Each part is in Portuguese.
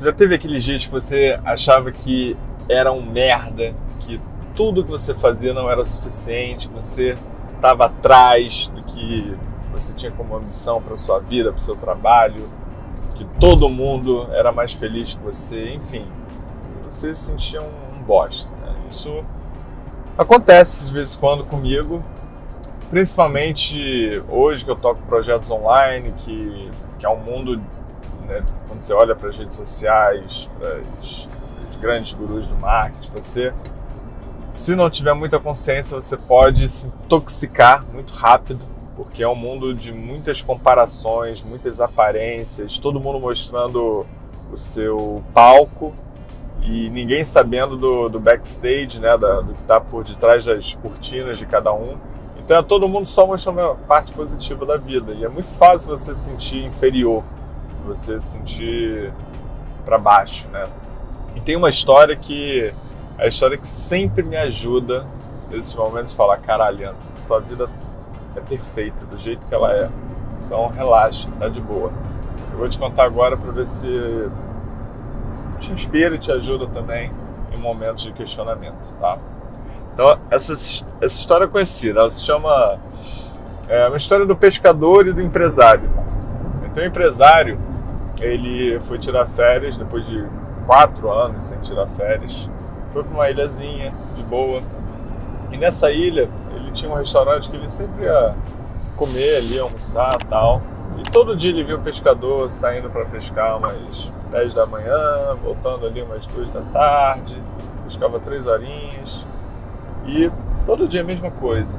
Já teve aqueles dias que você achava que era um merda, que tudo que você fazia não era suficiente, que você estava atrás do que você tinha como ambição para sua vida, para o seu trabalho, que todo mundo era mais feliz que você, enfim, você se sentia um, um bosta. Né? Isso acontece de vez em quando comigo, principalmente hoje que eu toco projetos online, que, que é um mundo, né, quando você olha para as redes sociais, para os grandes gurus do marketing, você, se não tiver muita consciência, você pode se intoxicar muito rápido porque é um mundo de muitas comparações, muitas aparências, todo mundo mostrando o seu palco e ninguém sabendo do, do backstage, né, da, do que está por detrás das cortinas de cada um. Então é todo mundo só mostrando a parte positiva da vida. E é muito fácil você se sentir inferior, você se sentir para baixo, né? E tem uma história que é a história que sempre me ajuda nesses momentos falar, caralho, tua vida é perfeita, do jeito que ela é. Então relaxa, tá de boa. Eu vou te contar agora para ver se te inspira e te ajuda também em momentos de questionamento, tá? Então, essa, essa história é conhecida, ela se chama é uma história do pescador e do empresário. Então, o empresário, ele foi tirar férias depois de quatro anos sem tirar férias, foi para uma ilhazinha de boa. E nessa ilha, ele tinha um restaurante que ele sempre ia comer ali, almoçar tal. E todo dia ele via o pescador saindo para pescar umas 10 da manhã, voltando ali umas 2 da tarde, pescava três horinhas. E todo dia a mesma coisa.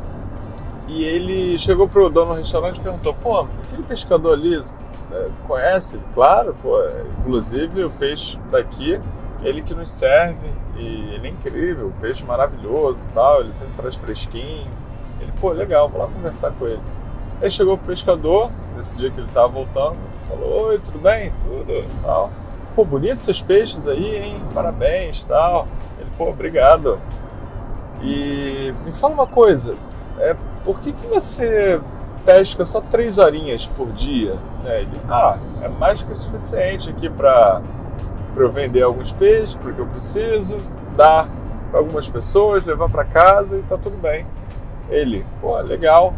E ele chegou pro dono do restaurante e perguntou: pô, aquele pescador ali, né, conhece? Claro, pô, inclusive o peixe daqui, ele que nos serve e ele é incrível, peixe maravilhoso e tal, ele sempre traz fresquinho. Ele, pô, legal, vou lá conversar com ele. Aí chegou o pescador, nesse dia que ele tava voltando, falou, oi, tudo bem? Tudo tal. Pô, bonitos seus peixes aí, hein? Parabéns tal. Ele, pô, obrigado. E me fala uma coisa, é, por que, que você pesca só três horinhas por dia? Né? Ele, ah, é mais que suficiente aqui para eu vender alguns peixes, porque eu preciso, dar para algumas pessoas, levar para casa e tá tudo bem. Ele, pô, legal.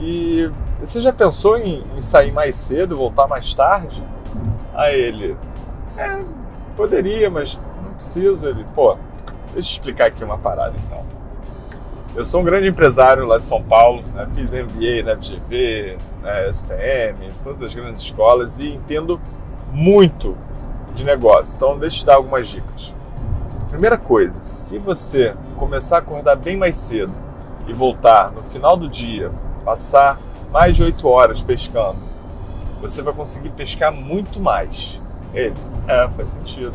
E você já pensou em, em sair mais cedo, voltar mais tarde? A ele, é, poderia, mas não preciso. Ele, pô, deixa eu explicar aqui uma parada então. Eu sou um grande empresário lá de São Paulo, né? fiz MBA na FGV, na SPM, todas as grandes escolas e entendo muito de negócio. Então, deixa eu te dar algumas dicas. Primeira coisa, se você começar a acordar bem mais cedo e voltar no final do dia, passar mais de 8 horas pescando, você vai conseguir pescar muito mais. Ele, é, faz sentido.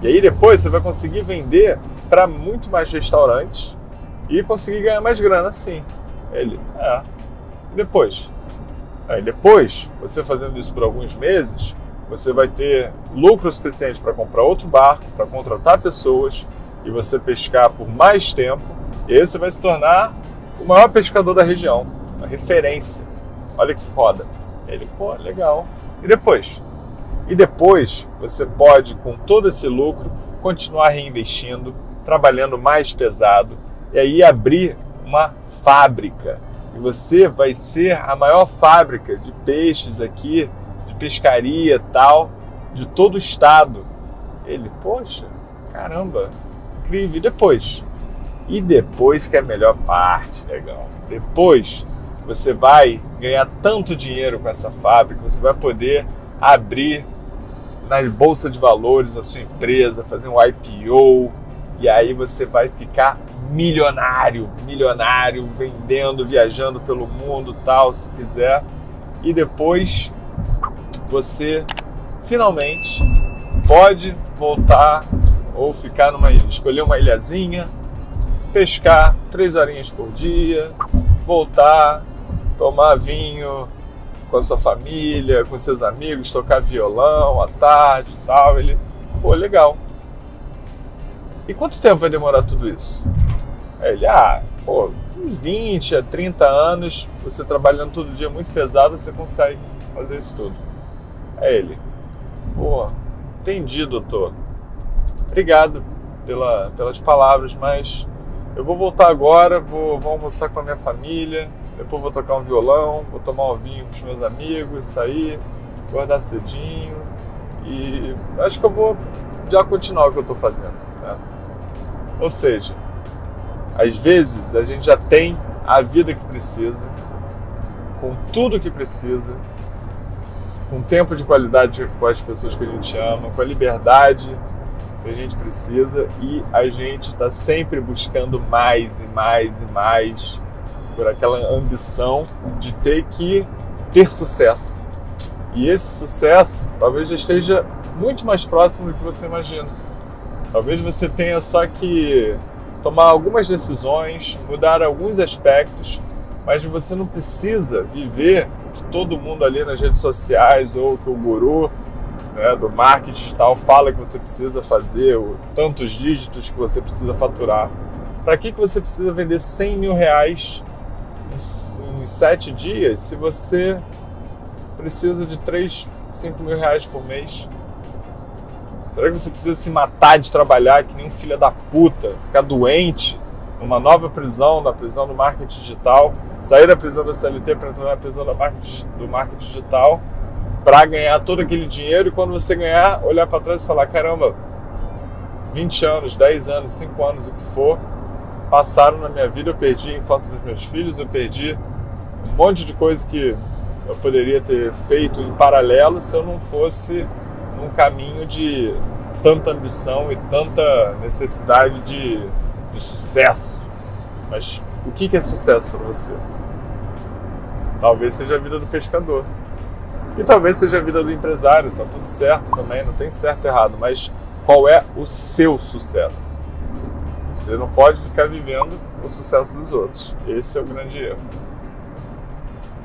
E aí depois você vai conseguir vender para muito mais restaurantes e conseguir ganhar mais grana sim. Ele, é. E depois? Aí depois, você fazendo isso por alguns meses, você vai ter lucro suficiente para comprar outro barco, para contratar pessoas e você pescar por mais tempo. E aí você vai se tornar o maior pescador da região, uma referência. Olha que foda. Ele, pô, legal. E depois? E depois você pode, com todo esse lucro, continuar reinvestindo, trabalhando mais pesado e aí abrir uma fábrica. E você vai ser a maior fábrica de peixes aqui pescaria tal, de todo o estado. Ele, poxa, caramba, incrível. E depois? E depois que é a melhor parte, legal. Depois você vai ganhar tanto dinheiro com essa fábrica, você vai poder abrir na bolsa de valores a sua empresa, fazer um IPO, e aí você vai ficar milionário, milionário, vendendo, viajando pelo mundo, tal, se quiser. E depois você finalmente pode voltar ou ficar numa ilha, escolher uma ilhazinha, pescar três horinhas por dia, voltar, tomar vinho com a sua família, com seus amigos, tocar violão à tarde e tal. Ele, pô, legal. E quanto tempo vai demorar tudo isso? Aí ele, ah, pô, uns 20 a 30 anos, você trabalhando todo dia muito pesado, você consegue fazer isso tudo. É ele. Pô, Entendi, doutor. Obrigado pela, pelas palavras, mas eu vou voltar agora, vou, vou almoçar com a minha família, depois vou tocar um violão, vou tomar um vinho com os meus amigos, sair, guardar cedinho e acho que eu vou já continuar o que eu estou fazendo. Né? Ou seja, às vezes a gente já tem a vida que precisa, com tudo que precisa, com tempo de qualidade com as pessoas que a gente ama, com a liberdade que a gente precisa e a gente está sempre buscando mais e mais e mais por aquela ambição de ter que ter sucesso. E esse sucesso talvez já esteja muito mais próximo do que você imagina. Talvez você tenha só que tomar algumas decisões, mudar alguns aspectos, mas você não precisa viver o que todo mundo ali nas redes sociais ou que o guru né, do marketing digital fala que você precisa fazer, tantos dígitos que você precisa faturar. Para que, que você precisa vender 100 mil reais em, em sete dias se você precisa de 3, 5 mil reais por mês? Será que você precisa se matar de trabalhar que nem um filho da puta, ficar doente numa nova prisão, na prisão do marketing digital, sair da prisão da CLT para entrar na prisão do marketing, do marketing digital, para ganhar todo aquele dinheiro e quando você ganhar, olhar para trás e falar: caramba, 20 anos, 10 anos, 5 anos, o que for, passaram na minha vida, eu perdi a infância dos meus filhos, eu perdi um monte de coisa que eu poderia ter feito em paralelo se eu não fosse num caminho de tanta ambição e tanta necessidade de, de sucesso. Mas o que é sucesso para você? Talvez seja a vida do pescador. E talvez seja a vida do empresário, tá tudo certo também, não tem certo e errado, mas qual é o seu sucesso? Você não pode ficar vivendo o sucesso dos outros. Esse é o grande erro.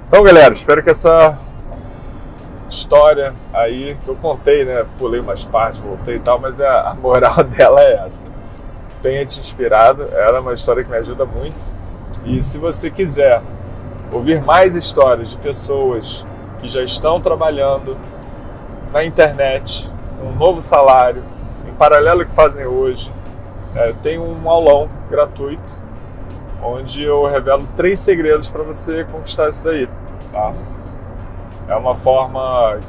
Então, galera, espero que essa história aí que eu contei, né? Pulei umas partes, voltei e tal, mas a, moral dela é essa. Tenha te inspirado, ela é uma história que me ajuda muito. E se você quiser ouvir mais histórias de pessoas que já estão trabalhando na internet, um novo salário, em paralelo ao que fazem hoje, é, tem um aulão gratuito onde eu revelo três segredos para você conquistar isso daí. Tá? É uma forma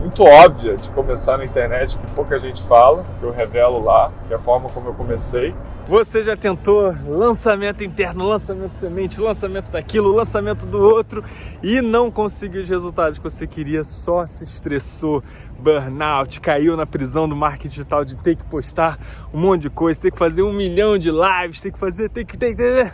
muito óbvia de começar na internet que pouca gente fala, que eu revelo lá, que é a forma como eu comecei. Você já tentou lançamento interno, lançamento semente, lançamento daquilo, lançamento do outro e não conseguiu os resultados que você queria, só se estressou, burnout, caiu na prisão do marketing digital de ter que postar um monte de coisa, ter que fazer um milhão de lives, ter que fazer, ter que, ter que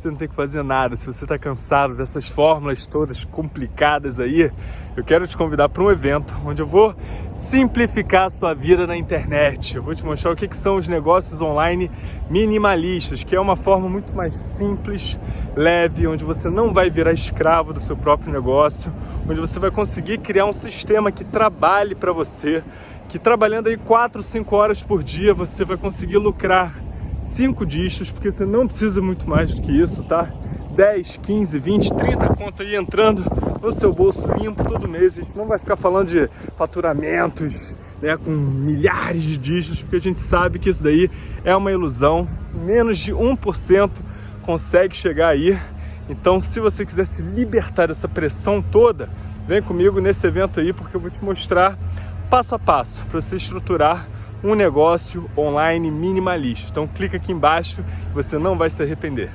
você não tem que fazer nada. Se você está cansado dessas fórmulas todas complicadas aí, eu quero te convidar para um evento onde eu vou simplificar a sua vida na internet. Eu vou te mostrar o que, que são os negócios online minimalistas, que é uma forma muito mais simples, leve, onde você não vai virar escravo do seu próprio negócio, onde você vai conseguir criar um sistema que trabalhe para você, que trabalhando aí 4, 5 horas por dia você vai conseguir lucrar 5 dígitos, porque você não precisa muito mais do que isso, tá? 10, 15, 20, 30 contas aí entrando no seu bolso limpo todo mês. A gente não vai ficar falando de faturamentos, né, com milhares de dígitos, porque a gente sabe que isso daí é uma ilusão. Menos de 1% consegue chegar aí. Então, se você quiser se libertar dessa pressão toda, vem comigo nesse evento aí, porque eu vou te mostrar passo a passo para você estruturar um negócio online minimalista. Então clica aqui embaixo, você não vai se arrepender.